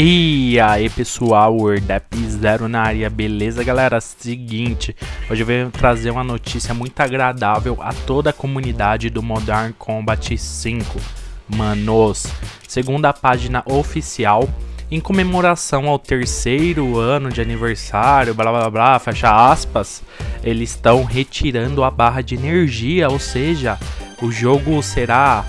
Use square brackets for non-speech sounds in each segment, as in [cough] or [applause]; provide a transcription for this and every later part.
E aí pessoal, Wordap Zero na área, beleza galera? Seguinte, hoje eu venho trazer uma notícia muito agradável a toda a comunidade do Modern Combat 5 Manos, segundo a página oficial, em comemoração ao terceiro ano de aniversário, blá blá blá, fecha aspas, eles estão retirando a barra de energia, ou seja, o jogo será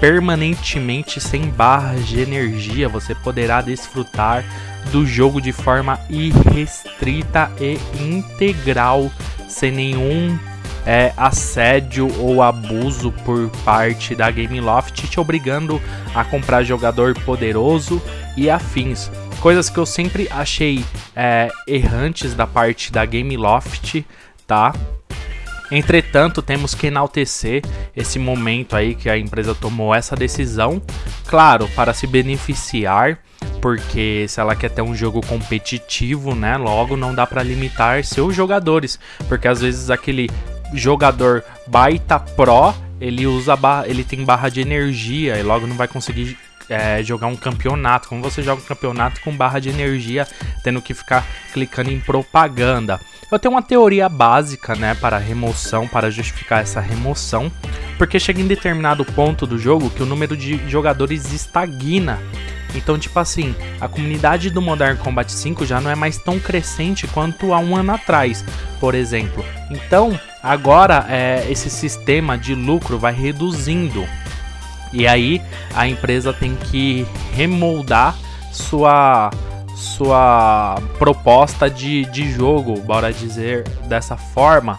permanentemente sem barras de energia. Você poderá desfrutar do jogo de forma irrestrita e integral, sem nenhum é, assédio ou abuso por parte da Gameloft, te obrigando a comprar jogador poderoso e afins. Coisas que eu sempre achei é, errantes da parte da Gameloft, tá? Entretanto, temos que enaltecer esse momento aí que a empresa tomou essa decisão, claro, para se beneficiar, porque se ela quer ter um jogo competitivo, né, logo não dá para limitar seus jogadores, porque às vezes aquele jogador baita pro, ele usa barra, ele tem barra de energia e logo não vai conseguir é, jogar um campeonato. Como você joga um campeonato com barra de energia, tendo que ficar clicando em propaganda. Eu tenho uma teoria básica, né, para remoção, para justificar essa remoção, porque chega em determinado ponto do jogo que o número de jogadores estagna. Então, tipo assim, a comunidade do Modern Combat 5 já não é mais tão crescente quanto há um ano atrás, por exemplo. Então, agora é, esse sistema de lucro vai reduzindo. E aí a empresa tem que remoldar sua sua proposta de, de jogo, bora dizer dessa forma.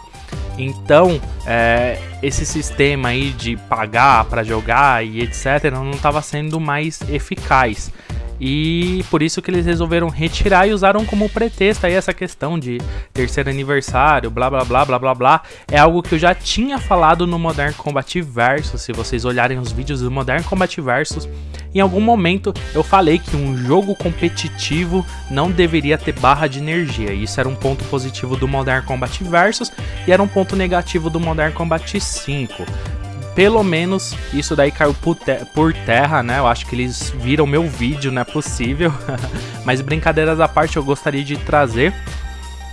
Então, é, esse sistema aí de pagar para jogar e etc. não estava sendo mais eficaz. E por isso que eles resolveram retirar e usaram como pretexto aí essa questão de terceiro aniversário, blá blá blá blá blá blá. É algo que eu já tinha falado no Modern Combat Versus. Se vocês olharem os vídeos do Modern Combat Versus, em algum momento eu falei que um jogo competitivo não deveria ter barra de energia. Isso era um ponto positivo do Modern Combat Versus e era um ponto negativo do Modern Combat 5 pelo menos isso daí caiu por, por, terra, né? Eu acho que eles viram meu vídeo, não é possível. [laughs] Mas brincadeiras à parte, eu gostaria de trazer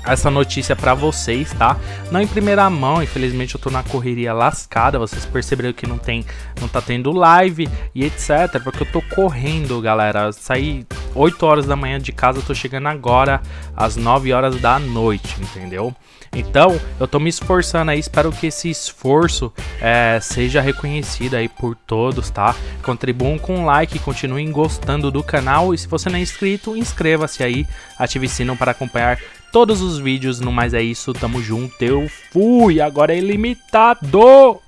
essa notícia para vocês, tá? Não em primeira mão, infelizmente eu tô na correria lascada, vocês perceberam que não tem, não tá tendo live e etc, porque eu tô correndo, galera. Saí 8 horas da manhã de casa, tô chegando agora às 9 horas da noite, entendeu? Então, eu tô me esforçando aí, espero que esse esforço é, seja reconhecido aí por todos, tá? Contribuam com um like, continuem gostando do canal e se você não é inscrito, inscreva-se aí, ative o sino para acompanhar todos os vídeos. No mais é isso, tamo junto, eu fui, agora é ilimitado!